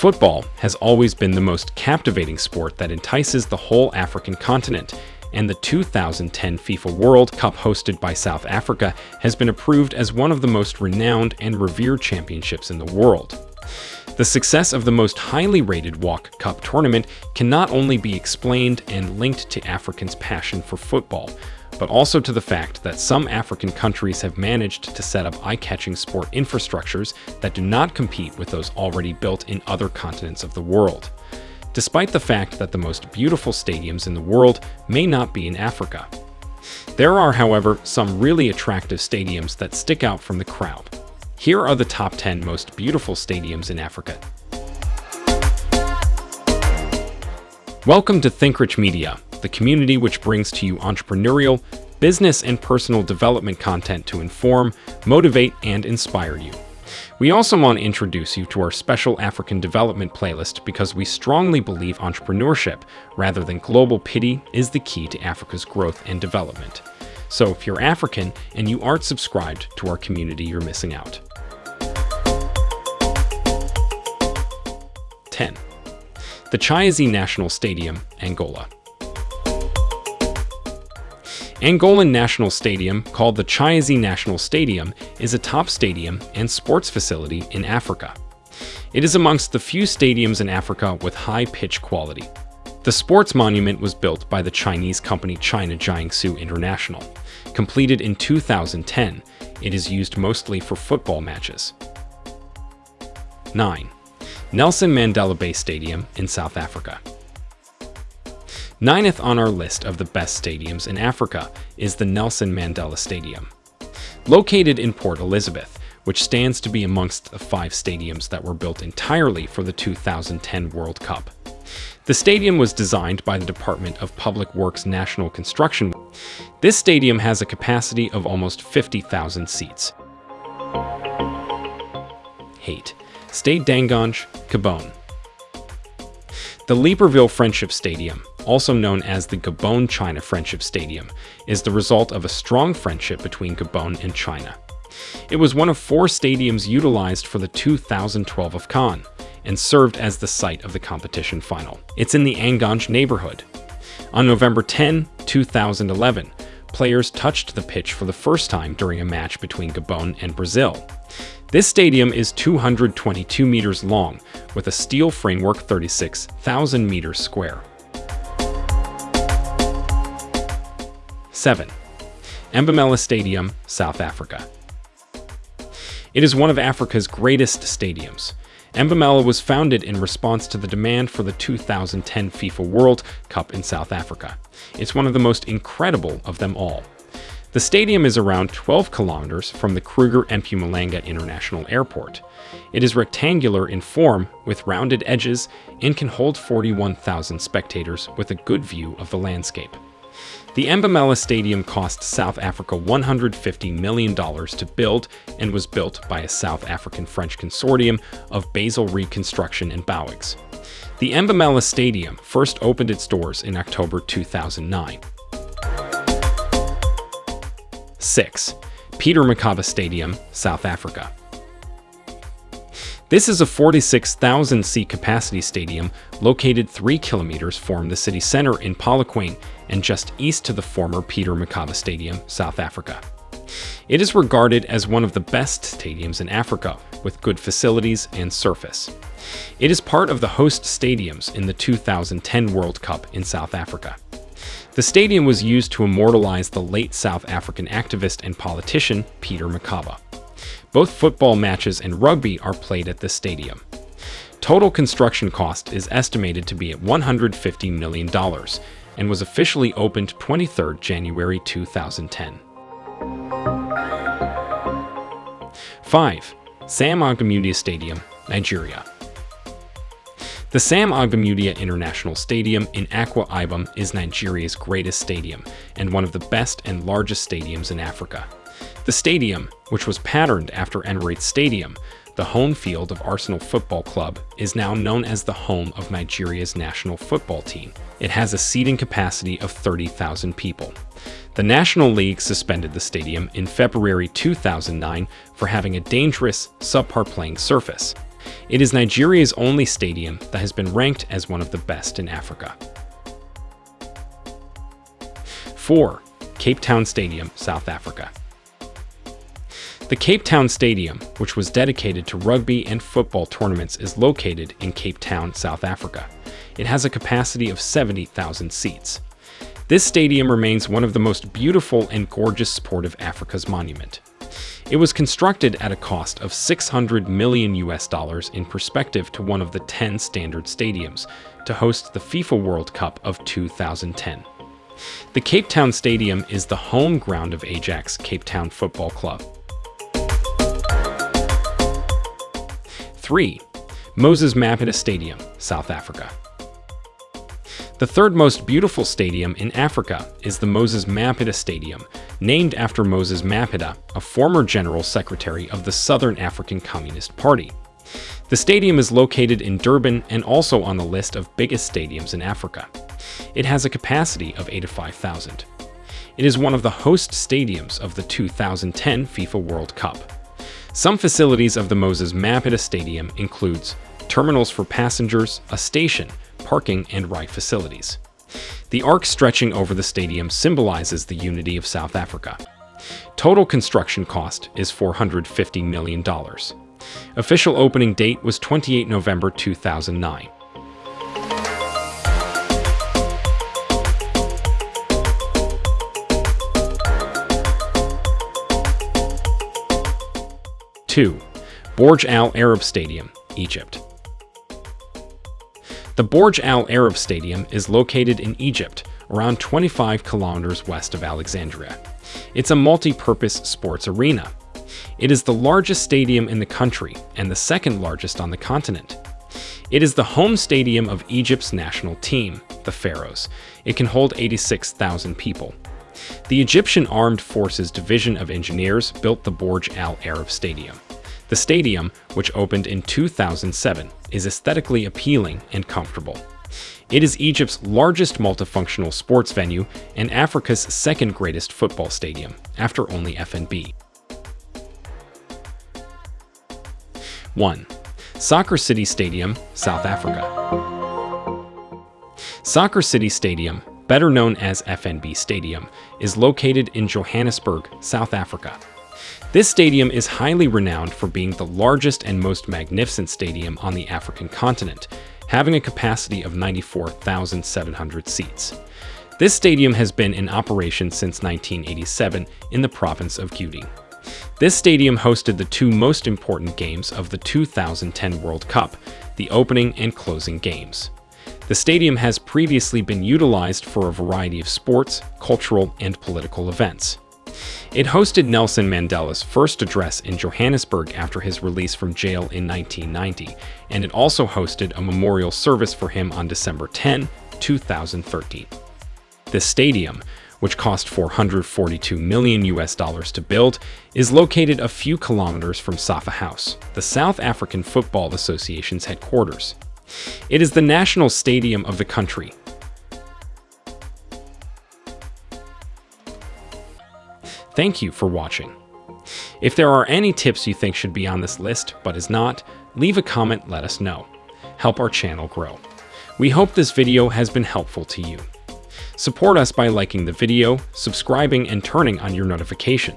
Football has always been the most captivating sport that entices the whole African continent, and the 2010 FIFA World Cup hosted by South Africa has been approved as one of the most renowned and revered championships in the world. The success of the most highly rated World Cup tournament can not only be explained and linked to Africans' passion for football, but also to the fact that some African countries have managed to set up eye-catching sport infrastructures that do not compete with those already built in other continents of the world. Despite the fact that the most beautiful stadiums in the world may not be in Africa. There are, however, some really attractive stadiums that stick out from the crowd. Here are the top 10 most beautiful stadiums in Africa. Welcome to ThinkRich Media, the community which brings to you entrepreneurial, business, and personal development content to inform, motivate, and inspire you. We also want to introduce you to our special African development playlist because we strongly believe entrepreneurship, rather than global pity, is the key to Africa's growth and development. So if you're African and you aren't subscribed to our community, you're missing out. 10. The Chiazi National Stadium, Angola. Angolan National Stadium, called the Chiazi National Stadium, is a top stadium and sports facility in Africa. It is amongst the few stadiums in Africa with high pitch quality. The sports monument was built by the Chinese company China Jiangsu International. Completed in 2010, it is used mostly for football matches. 9. Nelson Mandela Bay Stadium in South Africa. Ninth on our list of the best stadiums in Africa is the Nelson Mandela Stadium. Located in Port Elizabeth, which stands to be amongst the five stadiums that were built entirely for the 2010 World Cup. The stadium was designed by the Department of Public Works National Construction. This stadium has a capacity of almost 50,000 seats. Hate. Stade Dangange, Gabon. The Libreville Friendship Stadium, also known as the Gabon-China Friendship Stadium, is the result of a strong friendship between Gabon and China. It was one of four stadiums utilized for the 2012 AFCON and served as the site of the competition final. It's in the Angange neighborhood. On November 10, 2011, players touched the pitch for the first time during a match between Gabon and Brazil. This stadium is 222 meters long, with a steel framework 36,000 meters square. 7. Mbombela Stadium, South Africa. It is one of Africa's greatest stadiums. Mbombela was founded in response to the demand for the 2010 FIFA World Cup in South Africa. It's one of the most incredible of them all. The stadium is around 12 kilometers from the Kruger Mpumalanga International Airport. It is rectangular in form with rounded edges and can hold 41,000 spectators with a good view of the landscape. The Mbombela Stadium cost South Africa $150 million to build and was built by a South African-French consortium of Basil Read Construction and Bouygues. The Mbombela Stadium first opened its doors in October 2009. 6. Peter Mokaba Stadium, South Africa. This is a 46,000 seat capacity stadium located 3 kilometers from the city center in Polokwane and just east to the former Peter Mokaba Stadium, South Africa. It is regarded as one of the best stadiums in Africa, with good facilities and surface. It is part of the host stadiums in the 2010 World Cup in South Africa. The stadium was used to immortalize the late South African activist and politician Peter Mokaba. Both football matches and rugby are played at this stadium. Total construction cost is estimated to be at $150 million and was officially opened 23 January 2010. 5. Sam Ogbemudia Stadium, Nigeria. The Sam Ogbemudia International Stadium in Akwa Ibom is Nigeria's greatest stadium and one of the best and largest stadiums in Africa. The stadium, which was patterned after Emirates Stadium, the home field of Arsenal Football Club, is now known as the home of Nigeria's national football team. It has a seating capacity of 30,000 people. The National League suspended the stadium in February 2009 for having a dangerous, subpar playing surface. It is Nigeria's only stadium that has been ranked as one of the best in Africa. 4. Cape Town Stadium, South Africa. The Cape Town Stadium, which was dedicated to rugby and football tournaments, is located in Cape Town, South Africa. It has a capacity of 70,000 seats. This stadium remains one of the most beautiful and gorgeous sport of Africa's monument. It was constructed at a cost of 600 million US dollars in perspective to one of the 10 standard stadiums to host the FIFA World Cup of 2010. The Cape Town Stadium is the home ground of Ajax Cape Town Football Club. 3. Moses Mabhida Stadium, South Africa. The third most beautiful stadium in Africa is the Moses Mabhida Stadium, named after Moses Mabhida, a former General Secretary of the Southern African Communist Party. The stadium is located in Durban and also on the list of biggest stadiums in Africa. It has a capacity of 85,000. It is one of the host stadiums of the 2010 FIFA World Cup. Some facilities of the Moses Mabhida Stadium includes terminals for passengers, a station, parking, and ride facilities. The arc stretching over the stadium symbolizes the unity of South Africa. Total construction cost is $450 million. Official opening date was 28 November 2009. Two, Borg El Arab Stadium, Egypt. The Borg El Arab Stadium is located in Egypt, around 25 kilometers west of Alexandria. It's a multi-purpose sports arena. It is the largest stadium in the country and the second largest on the continent. It is the home stadium of Egypt's national team, the Pharaohs. It can hold 86,000 people. The Egyptian Armed Forces Division of Engineers built the Borg El Arab Stadium. The stadium, which opened in 2007, is aesthetically appealing and comfortable. It is Egypt's largest multifunctional sports venue and Africa's second greatest football stadium, after only FNB. 1. Soccer City Stadium, South Africa. Soccer City Stadium, better known as FNB Stadium, is located in Johannesburg, South Africa. This stadium is highly renowned for being the largest and most magnificent stadium on the African continent, having a capacity of 94,700 seats. This stadium has been in operation since 1987 in the province of Gauteng. This stadium hosted the two most important games of the 2010 World Cup, the opening and closing games. The stadium has previously been utilized for a variety of sports, cultural, and political events. It hosted Nelson Mandela's first address in Johannesburg after his release from jail in 1990, and it also hosted a memorial service for him on December 10, 2013. The stadium, which cost 442 million US dollars to build, is located a few kilometers from Safa House, the South African Football Association's headquarters. It is the national stadium of the country, Thank you for watching. If there are any tips you think should be on this list but is not, leave a comment let us know. Help our channel grow. We hope this video has been helpful to you. Support us by liking the video, subscribing, and turning on your notification.